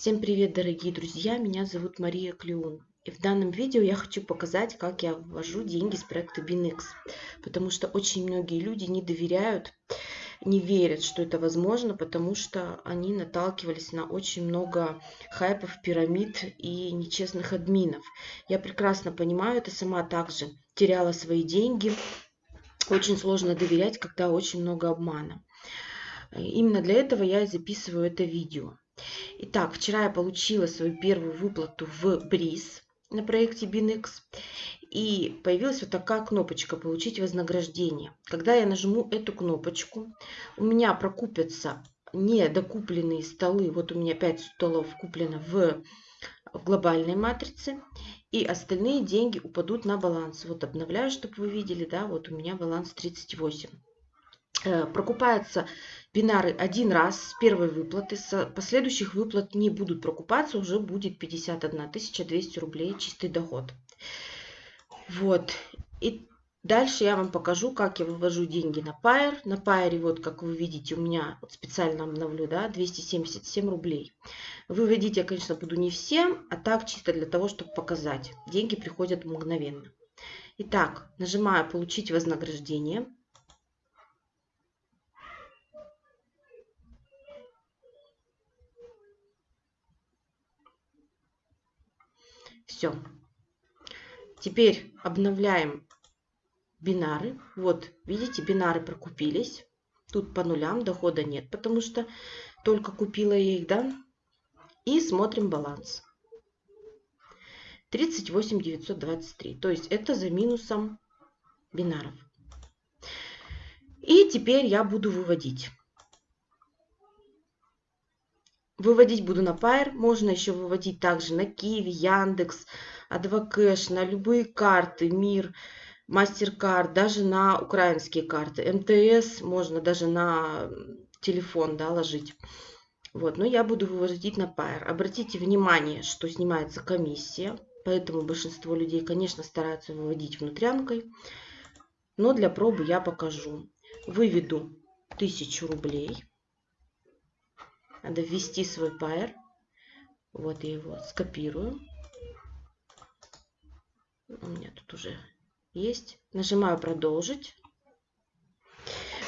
Всем привет, дорогие друзья! Меня зовут Мария Клеун. И в данном видео я хочу показать, как я ввожу деньги с проекта BinX. Потому что очень многие люди не доверяют, не верят, что это возможно, потому что они наталкивались на очень много хайпов, пирамид и нечестных админов. Я прекрасно понимаю, это сама также теряла свои деньги. Очень сложно доверять, когда очень много обмана. Именно для этого я и записываю это видео. Итак, вчера я получила свою первую выплату в Бриз на проекте BinX. И появилась вот такая кнопочка «Получить вознаграждение». Когда я нажму эту кнопочку, у меня прокупятся недокупленные столы. Вот у меня 5 столов куплено в, в глобальной матрице. И остальные деньги упадут на баланс. Вот обновляю, чтобы вы видели, да, вот у меня баланс 38. Э, прокупаются бинары один раз с первой выплаты. С последующих выплат не будут прокупаться, уже будет 51 200 рублей чистый доход. Вот. И дальше я вам покажу, как я вывожу деньги на Pair. На Pair, вот как вы видите, у меня вот специально обновлю, да, 277 рублей. Выводить я, конечно, буду не всем, а так чисто для того, чтобы показать. Деньги приходят мгновенно. Итак, нажимаю «Получить вознаграждение». Все. Теперь обновляем бинары. Вот, видите, бинары прокупились. Тут по нулям дохода нет, потому что только купила я их, да? И смотрим баланс. 38 923. То есть это за минусом бинаров. И теперь я буду выводить. Выводить буду на Pair. Можно еще выводить также на Киви, Яндекс, Адвокэш, на любые карты, Мир, Мастеркард, даже на украинские карты. МТС можно даже на телефон да, ложить. Вот, но я буду выводить на Pair. Обратите внимание, что снимается комиссия. Поэтому большинство людей, конечно, стараются выводить внутрянкой. Но для пробы я покажу. Выведу 1000 рублей. Надо ввести свой пайер. Вот я его скопирую. У меня тут уже есть. Нажимаю продолжить.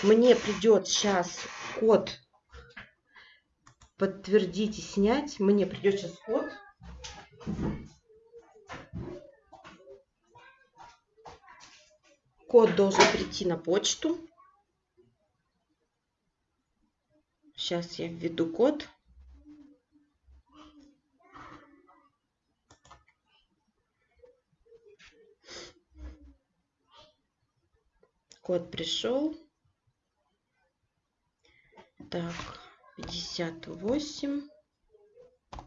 Мне придет сейчас код подтвердить и снять. Мне придет сейчас код. Код должен прийти на почту. Сейчас я введу код. Код пришел. Так, 58,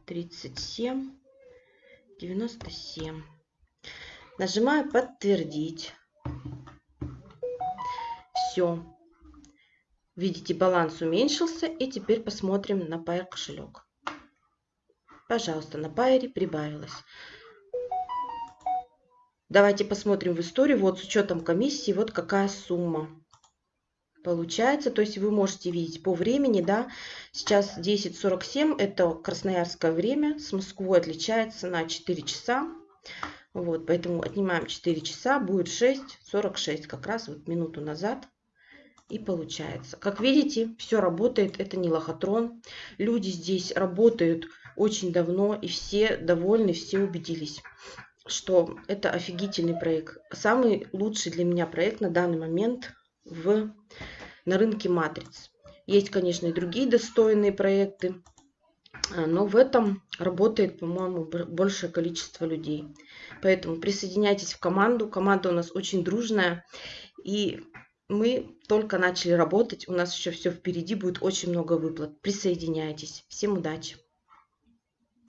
37, 97. Нажимаю подтвердить. Все. Видите, баланс уменьшился. И теперь посмотрим на Pair кошелек. Пожалуйста, на Pair прибавилось. Давайте посмотрим в историю. Вот с учетом комиссии, вот какая сумма получается. То есть вы можете видеть по времени, да, сейчас 10.47, это красноярское время, с Москвой отличается на 4 часа. Вот, поэтому отнимаем 4 часа, будет 6.46, как раз вот минуту назад и получается. Как видите, все работает, это не лохотрон. Люди здесь работают очень давно, и все довольны, все убедились, что это офигительный проект. Самый лучший для меня проект на данный момент в, на рынке матриц. Есть, конечно, и другие достойные проекты, но в этом работает, по-моему, большее количество людей. Поэтому присоединяйтесь в команду. Команда у нас очень дружная. И мы только начали работать, у нас еще все впереди, будет очень много выплат. Присоединяйтесь. Всем удачи!